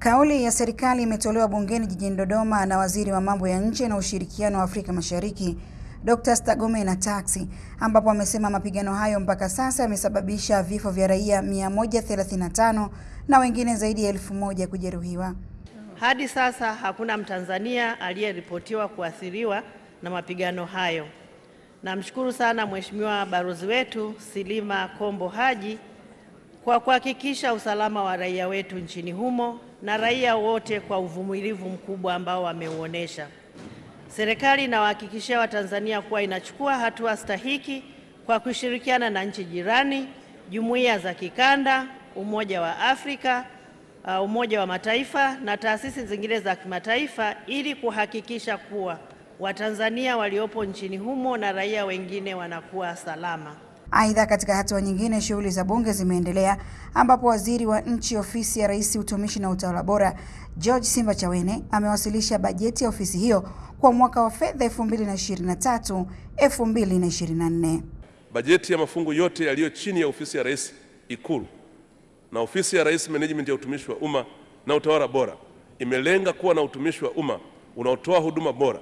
Kauli ya serikali imetolewa bungeni jijini Dodoma na Waziri wa Mambo ya Nje na Ushirikiano wa Afrika Mashariki, Dr. Stergomena Tax, ambapo amesema mapigano hayo mpaka sasa yamesababisha vifo vya raia 135 na wengine zaidi ya elfu moja kujeruhiwa. Hadi sasa hakuna Mtanzania aliyeripotiwa kuathiriwa na mapigano hayo. Namshukuru sana Mheshimiwa balozi wetu Silima Kombo Haji kwa kuhakikisha usalama wa raia wetu nchini humo na raia wote kwa uvumilivu mkubwa ambao wameuonesha. Serikali inawahakikishia Watanzania kuwa inachukua hatua stahiki kwa kushirikiana na nchi jirani, jumuiya za kikanda, Umoja wa Afrika, uh, Umoja wa Mataifa na taasisi zingine za kimataifa ili kuhakikisha kuwa Watanzania waliopo nchini humo na raia wengine wanakuwa salama. Aidha, katika hatua nyingine, shughuli za bunge zimeendelea ambapo waziri wa nchi ofisi ya Rais utumishi na utawala bora George Simba Chawene amewasilisha bajeti ya ofisi hiyo kwa mwaka wa fedha 2023 2024. Bajeti ya mafungu yote yaliyo chini ya ofisi ya Rais Ikulu na ofisi ya Rais Management ya utumishi wa umma na utawala bora imelenga kuwa na utumishi wa umma unaotoa huduma bora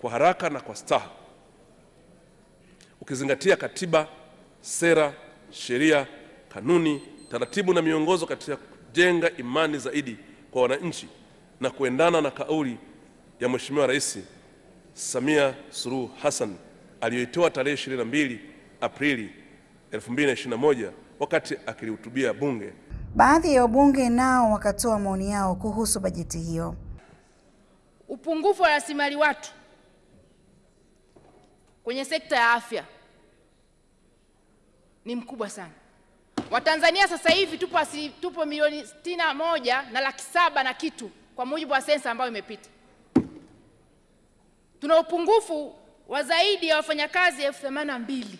kwa haraka na kwa staha, ukizingatia katiba, sera, sheria, kanuni, taratibu na miongozo katika kujenga imani zaidi kwa wananchi na kuendana na kauli ya Mheshimiwa Rais Samia Suluhu Hassan aliyoitoa tarehe 22 Aprili 2021 wakati akilihutubia Bunge. Baadhi ya wabunge nao wakatoa maoni yao kuhusu bajeti hiyo. Upungufu wa rasilimali watu kwenye sekta ya afya ni mkubwa sana. Watanzania sasa hivi tupo, asi, tupo milioni sitini na moja na laki saba na kitu kwa mujibu wa sensa ambayo imepita. Tuna upungufu wa zaidi ya wafanyakazi elfu themanini na mbili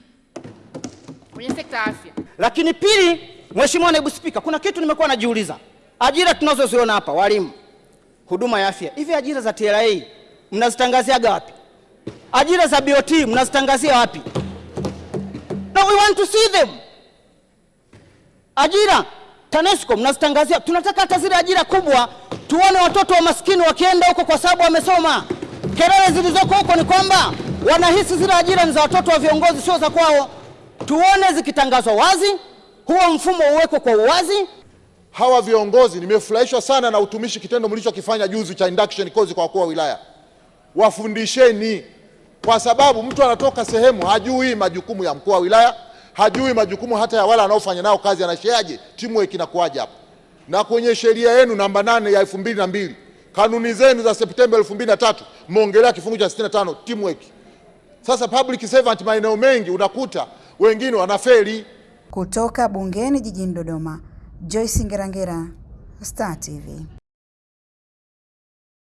kwenye sekta ya afya. Lakini pili, Mheshimiwa Naibu Spika, kuna kitu nimekuwa najiuliza, ajira tunazoziona hapa, walimu, huduma ya afya, hivi ajira za TRA mnazitangaziaga wapi? Ajira za BOT mnazitangazia wapi? No, we want to see them. Ajira TANESCO mnazitangazia, tunataka hata zile ajira kubwa tuone watoto wa maskini wakienda huko kwa sababu wamesoma. Kelele zilizoko huko ni kwamba wanahisi zile ajira ni za watoto wa viongozi, sio za kwao. Tuone zikitangazwa wazi, huo mfumo uwekwe kwa uwazi. Hawa viongozi, nimefurahishwa sana na utumishi kitendo mlichokifanya juzi cha induction course kwa wakuu wa wilaya. Wafundisheni, kwa sababu mtu anatoka sehemu hajui majukumu ya mkuu wa wilaya, hajui majukumu hata ya wale anaofanya nao kazi, anasheaje teamwork inakuwaje hapo. Na kwenye sheria yenu namba nane ya elfu mbili na mbili kanuni zenu za Septemba elfu mbili na tatu mmeongelea kifungu cha 65 teamwork. Sasa public servant maeneo mengi unakuta wengine wanafeli. Kutoka bungeni jijini Dodoma, Joyce Ngerangera, Star TV.